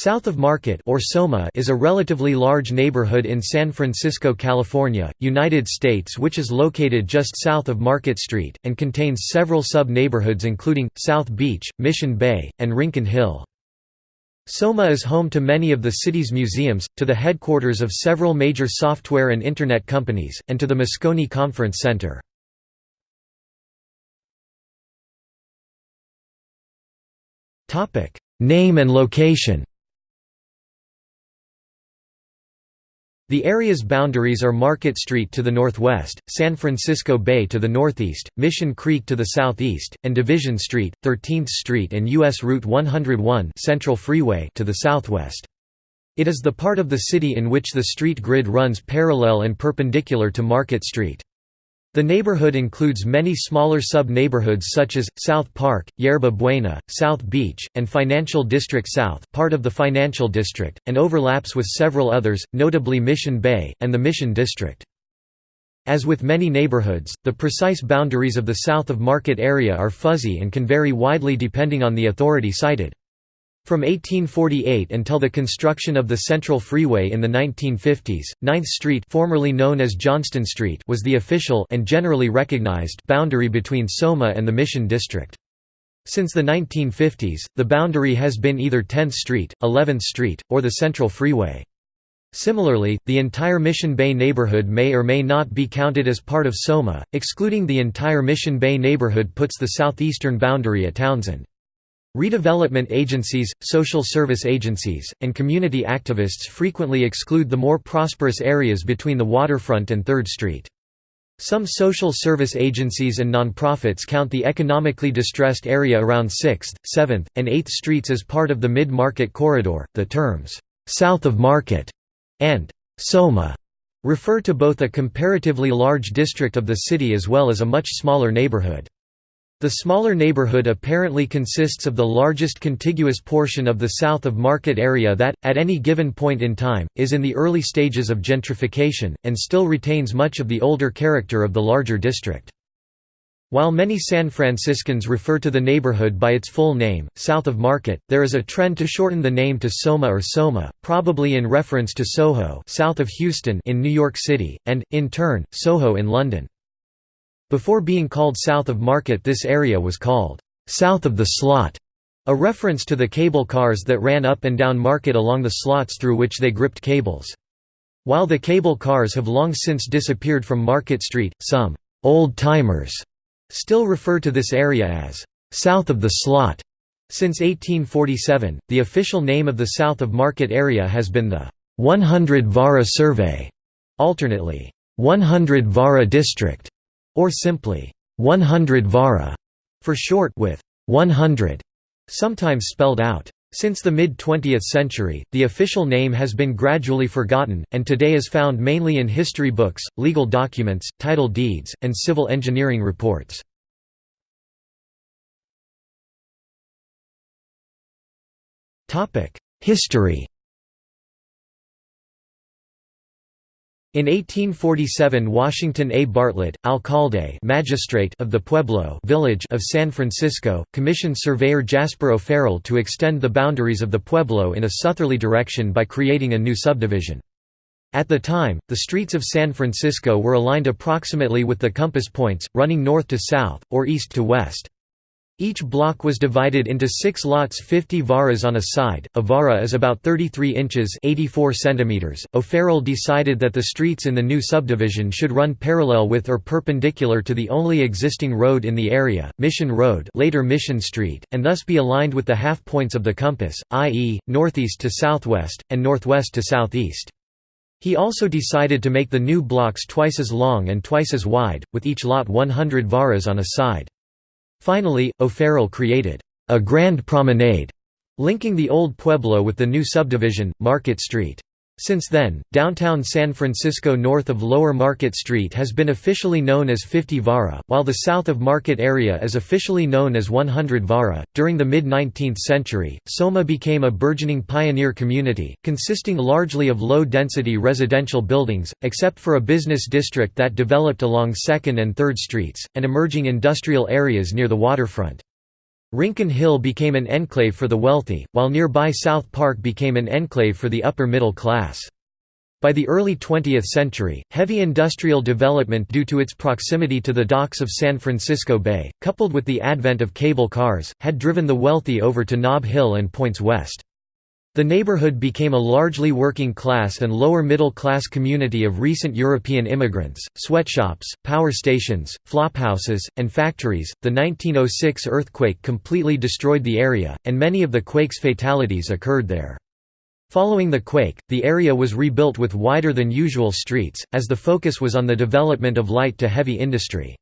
South of Market or Soma is a relatively large neighborhood in San Francisco, California, United States which is located just south of Market Street, and contains several sub-neighborhoods including, South Beach, Mission Bay, and Rincon Hill. Soma is home to many of the city's museums, to the headquarters of several major software and Internet companies, and to the Moscone Conference Center. Name and location The area's boundaries are Market Street to the northwest, San Francisco Bay to the northeast, Mission Creek to the southeast, and Division Street, 13th Street and U.S. Route 101 Central Freeway to the southwest. It is the part of the city in which the street grid runs parallel and perpendicular to Market Street. The neighborhood includes many smaller sub-neighborhoods such as, South Park, Yerba Buena, South Beach, and Financial District South part of the Financial District, and overlaps with several others, notably Mission Bay, and the Mission District. As with many neighborhoods, the precise boundaries of the south of Market area are fuzzy and can vary widely depending on the authority cited. From 1848 until the construction of the Central Freeway in the 1950s, 9th Street formerly known as Johnston Street was the official and generally recognized boundary between Soma and the Mission District. Since the 1950s, the boundary has been either 10th Street, 11th Street, or the Central Freeway. Similarly, the entire Mission Bay neighborhood may or may not be counted as part of Soma, excluding the entire Mission Bay neighborhood puts the southeastern boundary at Townsend. Redevelopment agencies, social service agencies, and community activists frequently exclude the more prosperous areas between the waterfront and 3rd Street. Some social service agencies and nonprofits count the economically distressed area around 6th, 7th, and 8th Streets as part of the mid-market corridor. The terms, south of Market and Soma refer to both a comparatively large district of the city as well as a much smaller neighborhood. The smaller neighborhood apparently consists of the largest contiguous portion of the south of Market area that, at any given point in time, is in the early stages of gentrification, and still retains much of the older character of the larger district. While many San Franciscans refer to the neighborhood by its full name, south of Market, there is a trend to shorten the name to Soma or Soma, probably in reference to Soho south of Houston in New York City, and, in turn, Soho in London. Before being called south of Market this area was called, "...south of the slot", a reference to the cable cars that ran up and down Market along the slots through which they gripped cables. While the cable cars have long since disappeared from Market Street, some «old-timers» still refer to this area as «south of the slot». Since 1847, the official name of the south of Market area has been the 100 Vara Survey, alternately 100 Vara District or simply 100 vara for short with 100 sometimes spelled out. Since the mid-20th century, the official name has been gradually forgotten, and today is found mainly in history books, legal documents, title deeds, and civil engineering reports. History In 1847 Washington A. Bartlett, alcalde magistrate of the Pueblo village of San Francisco, commissioned surveyor Jasper O'Farrell to extend the boundaries of the Pueblo in a southerly direction by creating a new subdivision. At the time, the streets of San Francisco were aligned approximately with the compass points, running north to south, or east to west. Each block was divided into six lots 50 varas on a side, a vara is about 33 inches 84 centimeters. O'Farrell decided that the streets in the new subdivision should run parallel with or perpendicular to the only existing road in the area, Mission Road later Mission Street, and thus be aligned with the half points of the compass, i.e., northeast to southwest, and northwest to southeast. He also decided to make the new blocks twice as long and twice as wide, with each lot 100 varas on a side. Finally, O'Farrell created a Grand Promenade, linking the old Pueblo with the new subdivision, Market Street. Since then, downtown San Francisco north of Lower Market Street has been officially known as 50 Vara, while the south of Market area is officially known as 100 Vara. During the mid 19th century, Soma became a burgeoning pioneer community, consisting largely of low density residential buildings, except for a business district that developed along 2nd and 3rd Streets, and emerging industrial areas near the waterfront. Rincon Hill became an enclave for the wealthy, while nearby South Park became an enclave for the upper middle class. By the early 20th century, heavy industrial development due to its proximity to the docks of San Francisco Bay, coupled with the advent of cable cars, had driven the wealthy over to Nob Hill and points west. The neighborhood became a largely working class and lower middle class community of recent European immigrants, sweatshops, power stations, flophouses, and factories. The 1906 earthquake completely destroyed the area, and many of the quake's fatalities occurred there. Following the quake, the area was rebuilt with wider than usual streets, as the focus was on the development of light to heavy industry.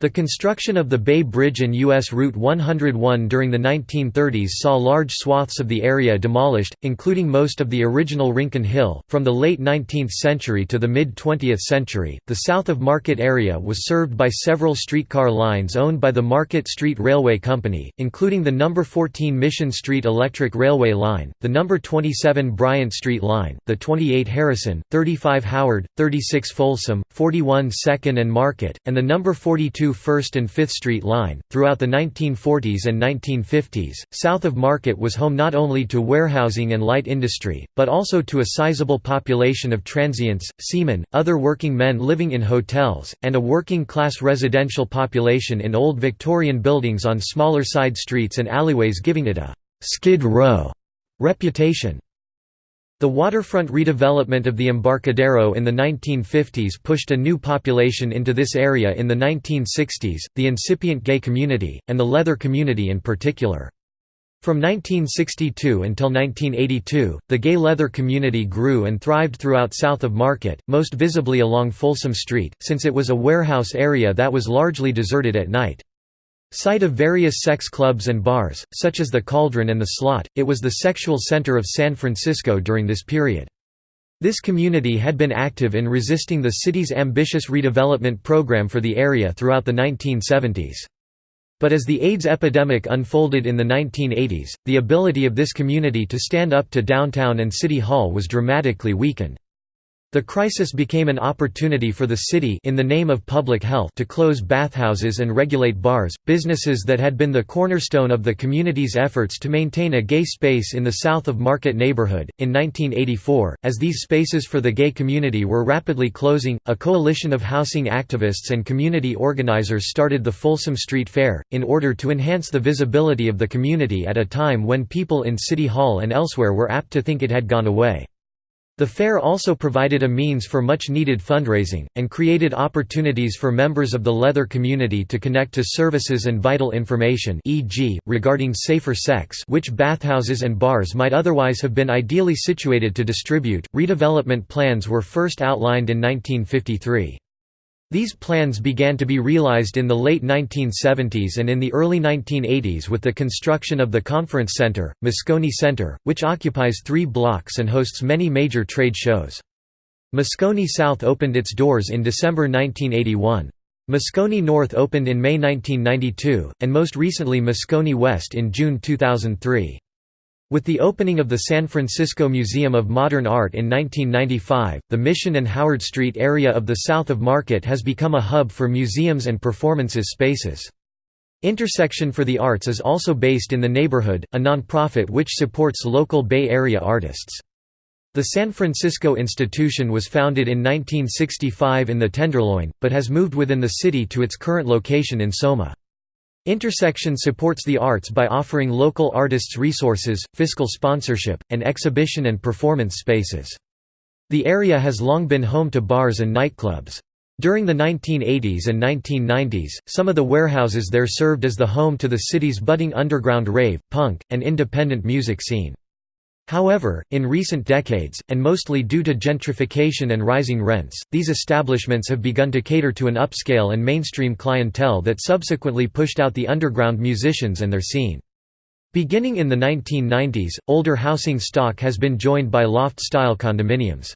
The construction of the Bay Bridge and U.S. Route 101 during the 1930s saw large swaths of the area demolished, including most of the original Rincon Hill. From the late 19th century to the mid 20th century, the south of Market area was served by several streetcar lines owned by the Market Street Railway Company, including the No. 14 Mission Street Electric Railway Line, the No. 27 Bryant Street Line, the 28 Harrison, 35 Howard, 36 Folsom, 41 Second and Market, and the No. 42 1st and 5th Street line. Throughout the 1940s and 1950s, south of Market was home not only to warehousing and light industry, but also to a sizable population of transients, seamen, other working men living in hotels, and a working class residential population in old Victorian buildings on smaller side streets and alleyways giving it a «skid row» reputation. The waterfront redevelopment of the Embarcadero in the 1950s pushed a new population into this area in the 1960s, the incipient gay community, and the leather community in particular. From 1962 until 1982, the gay leather community grew and thrived throughout south of Market, most visibly along Folsom Street, since it was a warehouse area that was largely deserted at night. Site of various sex clubs and bars, such as the Cauldron and the Slot, it was the sexual center of San Francisco during this period. This community had been active in resisting the city's ambitious redevelopment program for the area throughout the 1970s. But as the AIDS epidemic unfolded in the 1980s, the ability of this community to stand up to downtown and City Hall was dramatically weakened. The crisis became an opportunity for the city in the name of public health to close bathhouses and regulate bars, businesses that had been the cornerstone of the community's efforts to maintain a gay space in the south of Market neighborhood. In 1984, as these spaces for the gay community were rapidly closing, a coalition of housing activists and community organizers started the Folsom Street Fair, in order to enhance the visibility of the community at a time when people in City Hall and elsewhere were apt to think it had gone away. The fair also provided a means for much-needed fundraising, and created opportunities for members of the leather community to connect to services and vital information e.g., regarding safer sex which bathhouses and bars might otherwise have been ideally situated to distribute. Redevelopment plans were first outlined in 1953. These plans began to be realized in the late 1970s and in the early 1980s with the construction of the Conference Center, Moscone Center, which occupies three blocks and hosts many major trade shows. Moscone South opened its doors in December 1981. Moscone North opened in May 1992, and most recently Moscone West in June 2003. With the opening of the San Francisco Museum of Modern Art in 1995, the Mission and Howard Street area of the south of Market has become a hub for museums and performances spaces. Intersection for the Arts is also based in the neighborhood, a nonprofit which supports local Bay Area artists. The San Francisco Institution was founded in 1965 in the Tenderloin, but has moved within the city to its current location in Soma. Intersection supports the arts by offering local artists resources, fiscal sponsorship, and exhibition and performance spaces. The area has long been home to bars and nightclubs. During the 1980s and 1990s, some of the warehouses there served as the home to the city's budding underground rave, punk, and independent music scene. However, in recent decades, and mostly due to gentrification and rising rents, these establishments have begun to cater to an upscale and mainstream clientele that subsequently pushed out the underground musicians and their scene. Beginning in the 1990s, older housing stock has been joined by loft-style condominiums.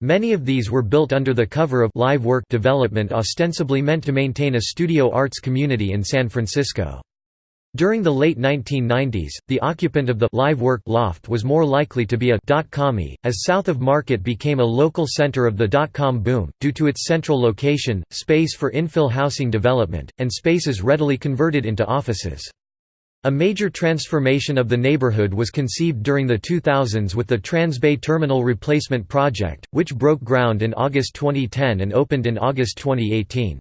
Many of these were built under the cover of live work development ostensibly meant to maintain a studio arts community in San Francisco. During the late 1990s, the occupant of the live work loft was more likely to be a dot-commie, as south of Market became a local center of the dot-com boom, due to its central location, space for infill housing development, and spaces readily converted into offices. A major transformation of the neighborhood was conceived during the 2000s with the Transbay Terminal Replacement Project, which broke ground in August 2010 and opened in August 2018.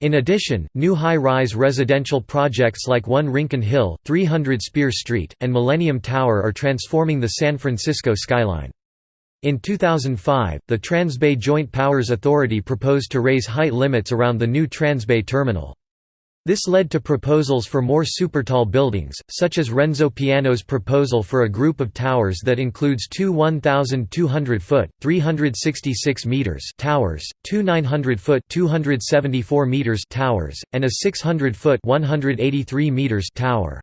In addition, new high-rise residential projects like 1 Rincon Hill, 300 Spear Street, and Millennium Tower are transforming the San Francisco skyline. In 2005, the Transbay Joint Powers Authority proposed to raise height limits around the new Transbay terminal. This led to proposals for more supertall buildings, such as Renzo Piano's proposal for a group of towers that includes two 1,200-foot (366 meters) towers, two 900-foot (274 meters) towers, and a 600-foot (183 meters) tower.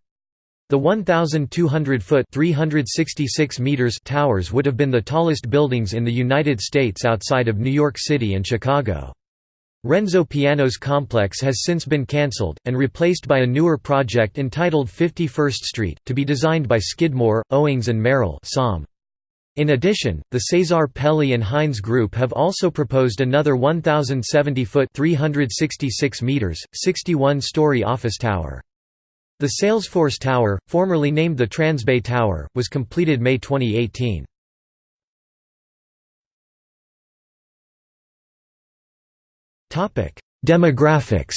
The 1,200-foot (366 meters) towers would have been the tallest buildings in the United States outside of New York City and Chicago. Renzo Piano's complex has since been cancelled, and replaced by a newer project entitled 51st Street, to be designed by Skidmore, Owings and Merrill In addition, the Cesar Pelli and Hines Group have also proposed another 1,070-foot 366 meters, 61-story office tower. The Salesforce Tower, formerly named the Transbay Tower, was completed May 2018. Demographics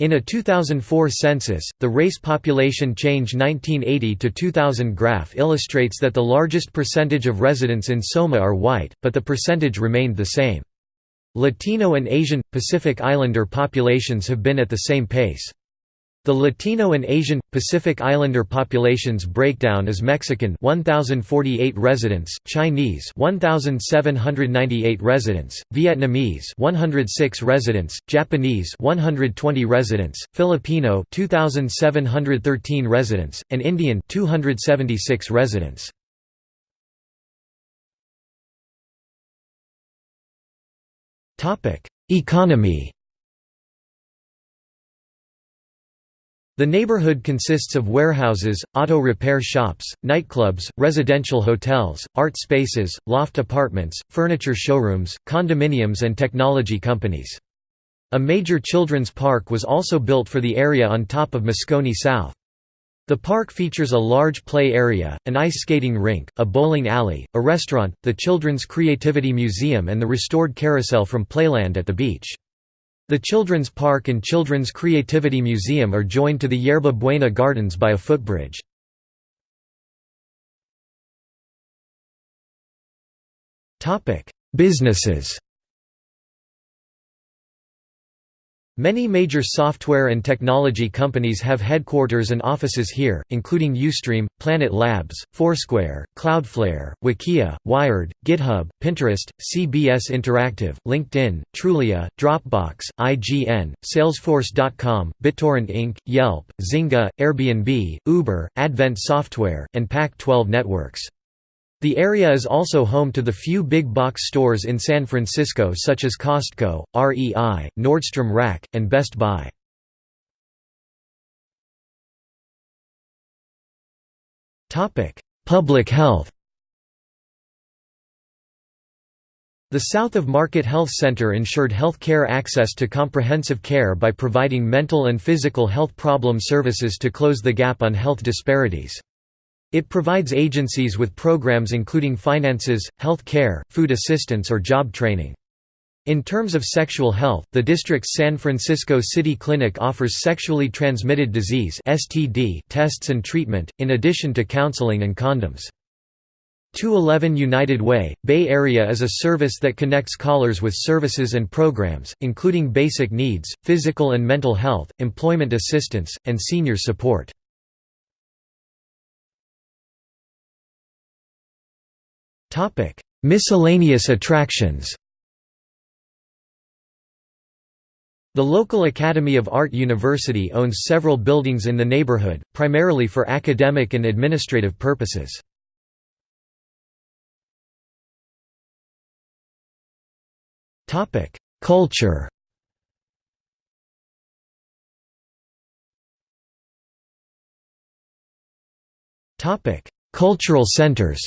In a 2004 census, the race population change 1980 to 2000 graph illustrates that the largest percentage of residents in Soma are white, but the percentage remained the same. Latino and Asian Pacific Islander populations have been at the same pace. The Latino and Asian Pacific Islander populations breakdown is Mexican 1048 residents, Chinese 1798 residents, Vietnamese 106 residents, Japanese 120 residents, Filipino 2713 residents, and Indian 276 residents. Topic: Economy The neighborhood consists of warehouses, auto repair shops, nightclubs, residential hotels, art spaces, loft apartments, furniture showrooms, condominiums and technology companies. A major children's park was also built for the area on top of Moscone South. The park features a large play area, an ice skating rink, a bowling alley, a restaurant, the Children's Creativity Museum and the restored carousel from Playland at the beach. The Children's Park and Children's Creativity Museum are joined to the Yerba Buena Gardens by a footbridge. Businesses Many major software and technology companies have headquarters and offices here, including Ustream, Planet Labs, Foursquare, Cloudflare, Wikia, Wired, GitHub, Pinterest, CBS Interactive, LinkedIn, Trulia, Dropbox, IGN, Salesforce.com, BitTorrent Inc., Yelp, Zynga, Airbnb, Uber, Advent Software, and Pac-12 Networks. The area is also home to the few big box stores in San Francisco such as Costco, REI, Nordstrom Rack, and Best Buy. Public health The South of Market Health Center ensured health care access to comprehensive care by providing mental and physical health problem services to close the gap on health disparities. It provides agencies with programs including finances, health care, food assistance or job training. In terms of sexual health, the district's San Francisco City Clinic offers sexually transmitted disease (STD) tests and treatment, in addition to counseling and condoms. 211 United Way, Bay Area is a service that connects callers with services and programs, including basic needs, physical and mental health, employment assistance, and senior support. Topic: Miscellaneous attractions. The local Academy of Art University owns several buildings in the neighborhood, primarily for academic and administrative purposes. Culture. Cultural centers.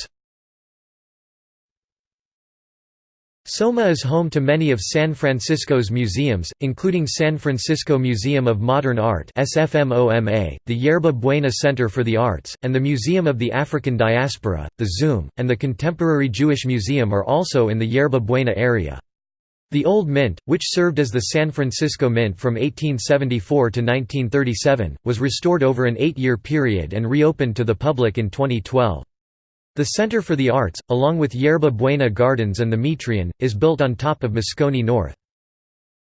Soma is home to many of San Francisco's museums, including San Francisco Museum of Modern Art the Yerba Buena Center for the Arts, and the Museum of the African Diaspora, the Zoom, and the Contemporary Jewish Museum are also in the Yerba Buena area. The Old Mint, which served as the San Francisco Mint from 1874 to 1937, was restored over an eight-year period and reopened to the public in 2012. The Center for the Arts, along with Yerba Buena Gardens and the Metreon, is built on top of Moscone North.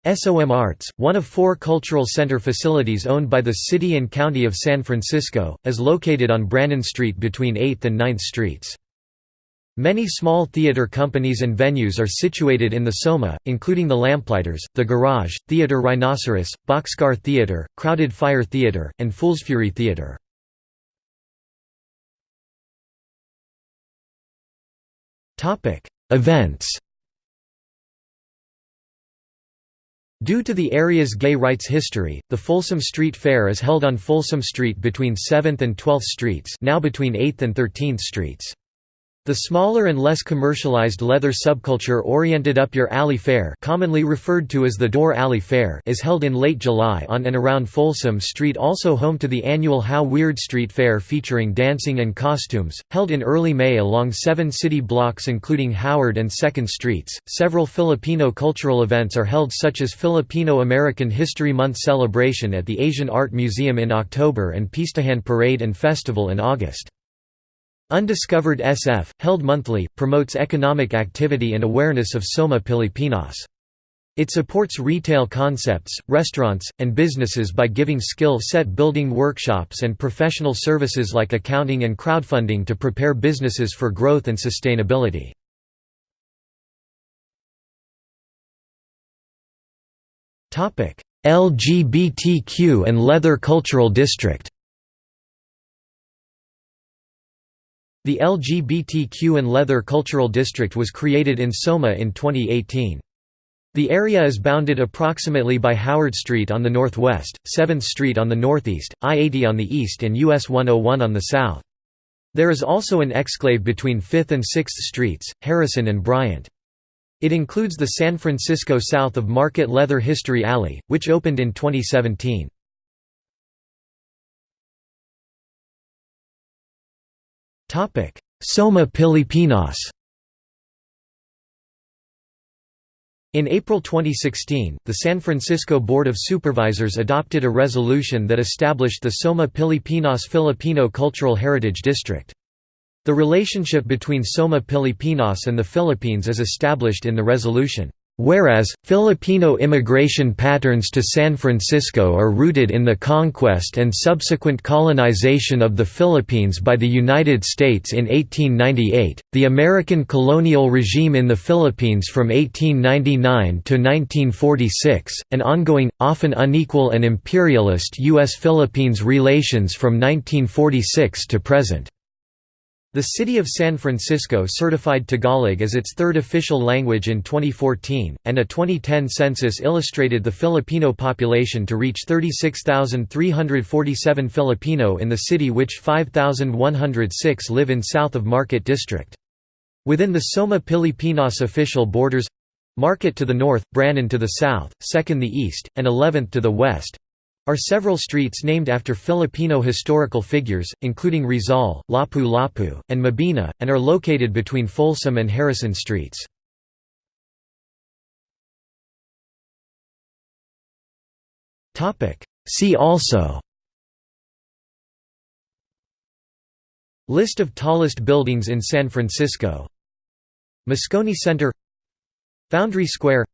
SOM Arts, one of four cultural center facilities owned by the City and County of San Francisco, is located on Brannan Street between 8th and 9th Streets. Many small theater companies and venues are situated in the Soma, including the Lamplighters, The Garage, Theater Rhinoceros, Boxcar Theater, Crowded Fire Theater, and Foolsfury Theater. Events Due to the area's gay rights history, the Folsom Street Fair is held on Folsom Street between 7th and 12th Streets now between 8th and 13th Streets. The smaller and less commercialized leather subculture-oriented Up Your Alley Fair commonly referred to as the Dore Alley Fair is held in late July on and around Folsom Street also home to the annual How Weird Street Fair featuring dancing and costumes, held in early May along seven city blocks including Howard and 2nd Streets. Several Filipino cultural events are held such as Filipino-American History Month celebration at the Asian Art Museum in October and Pistahan Parade and Festival in August. Undiscovered SF, held monthly, promotes economic activity and awareness of Soma Pilipinas. It supports retail concepts, restaurants, and businesses by giving skill set building workshops and professional services like accounting and crowdfunding to prepare businesses for growth and sustainability. LGBTQ and Leather Cultural District The LGBTQ and Leather Cultural District was created in Soma in 2018. The area is bounded approximately by Howard Street on the northwest, 7th Street on the northeast, I-80 on the east and US 101 on the south. There is also an exclave between 5th and 6th Streets, Harrison and Bryant. It includes the San Francisco south of Market Leather History Alley, which opened in 2017. Soma Pilipinas In April 2016, the San Francisco Board of Supervisors adopted a resolution that established the Soma Pilipinas Filipino Cultural Heritage District. The relationship between Soma Pilipinas and the Philippines is established in the resolution. Whereas, Filipino immigration patterns to San Francisco are rooted in the conquest and subsequent colonization of the Philippines by the United States in 1898, the American colonial regime in the Philippines from 1899 to 1946, and ongoing, often unequal and imperialist U.S.-Philippines relations from 1946 to present. The city of San Francisco certified Tagalog as its third official language in 2014, and a 2010 census illustrated the Filipino population to reach 36,347 Filipino in the city which 5,106 live in south of Market District. Within the Soma Pilipinas official borders Market to the north, Brannan to the south, 2nd the east, and 11th to the west are several streets named after Filipino historical figures, including Rizal, Lapu-Lapu, and Mabini, and are located between Folsom and Harrison Streets. See also List of tallest buildings in San Francisco Moscone Center Foundry Square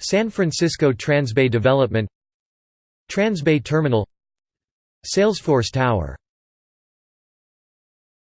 San Francisco Transbay Development Transbay Terminal Salesforce Tower